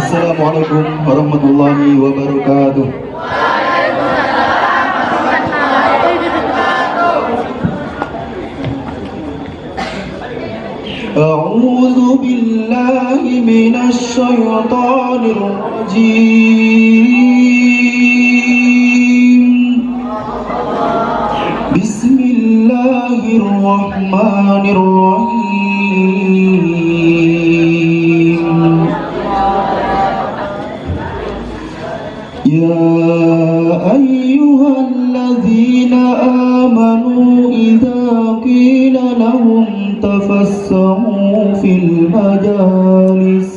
Assalamualaikum warahmatullahi wabarakatuh. أعوذ بالله من الشيطان الرجيم يا أيها الذين آمنوا إذا قيل لهم تفسحوا في المجالس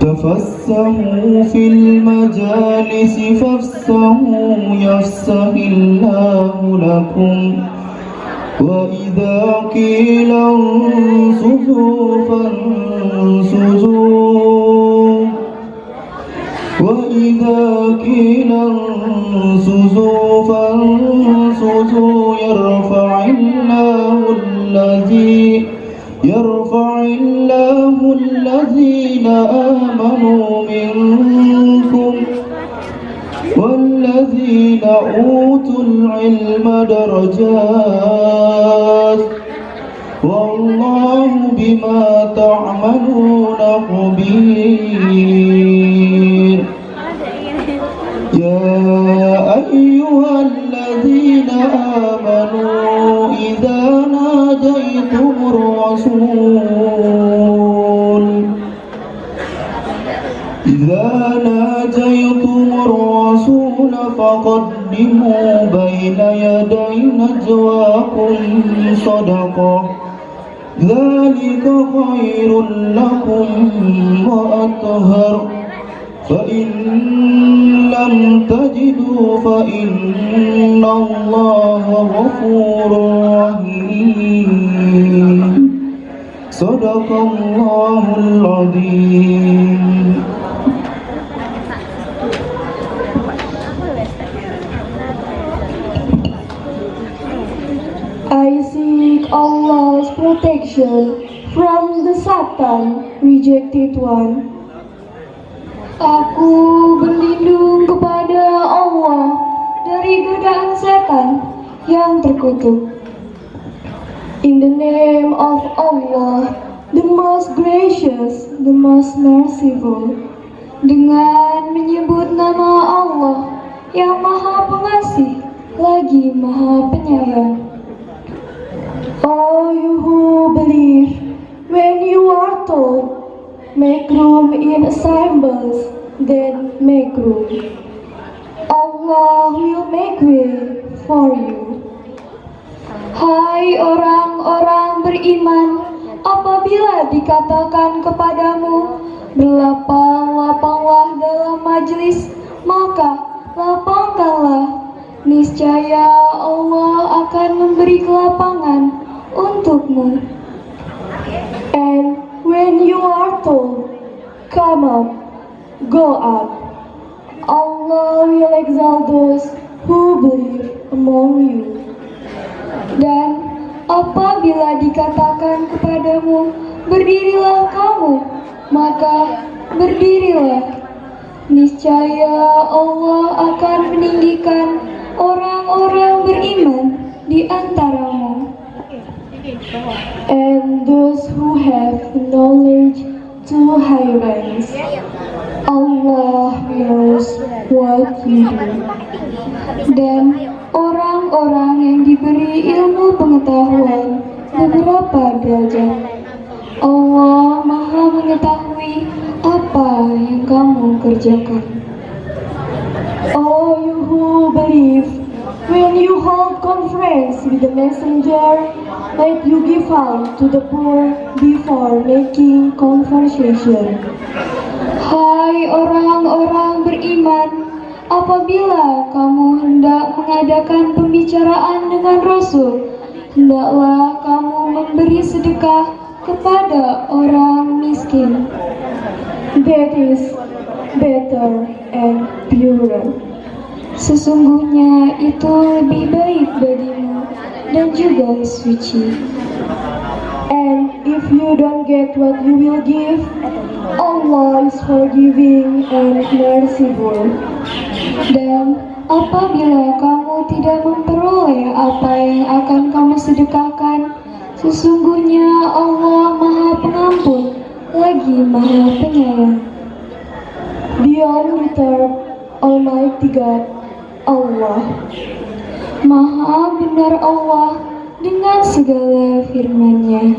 تفسحوا في المجالس فافسحوا يفسح الله لكم. وإذا قيل انصتوا فانصتوا وإذا قيل انصتوا فانصتوا يرفع الله الذي يرفع الله الذين آمنوا منكم والذين أوتوا العلم درجات والله بما تعملون خبير إذا ناجيتم الرسول فقدموا بين يدي نجواكم صدقة. ذلك خير لكم وأطهر. فإن لم تجدوا فإن الله غفور رحيم. صدق الله العظيم. I seek Allah's protection from the Satan, rejected one. Aku berlindung kepada Allah dari godaan setan yang terkutuk. In the name of Allah, the most gracious, the most merciful. Dengan menyebut nama Allah yang maha pengasih lagi maha penyayang. All you who believe, when you are told, make room in assembles, then make room. Allah will make way for you. Hai orang-orang beriman, apabila dikatakan kepadamu, berlapang-lapanglah dalam majlis, maka lapangkanlah. Niscaya Allah akan memberi kelapangan untukmu. And when you are told, come up, go up, Allah will exalt those who believe among you. Dan apabila dikatakan kepadamu, berdirilah kamu, maka berdirilah. Niscaya Allah akan meninggikan orang-orang beriman di antaramu. And those who have knowledge to high ranks. Allah knows what you do. Dan orang-orang yang diberi ilmu pengetahuan beberapa derajat. Allah maha mengetahui apa yang kamu kerjakan. Oh you who believe, when you hold conference with the messenger, let you give alms to the poor before making conversation. Hai orang-orang beriman, apabila kamu hendak mengadakan pembicaraan dengan Rasul, hendaklah kamu memberi sedekah kepada orang miskin. That is better and purer. Sesungguhnya itu lebih baik bagimu dan juga suci. And if you don't get what you will give, Allah is forgiving and merciful. Dan apabila kamu tidak memperoleh apa yang akan kamu sedekahkan, sesungguhnya Allah Maha Pengampun lagi Maha Penyayang. Beyond return, Almighty God, Allah. Maha benar Allah dengan segala firman-Nya.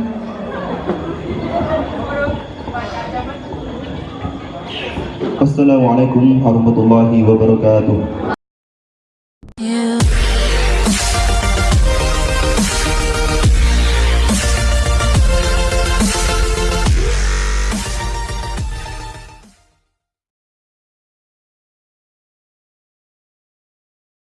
Assalamualaikum warahmatullahi wabarakatuh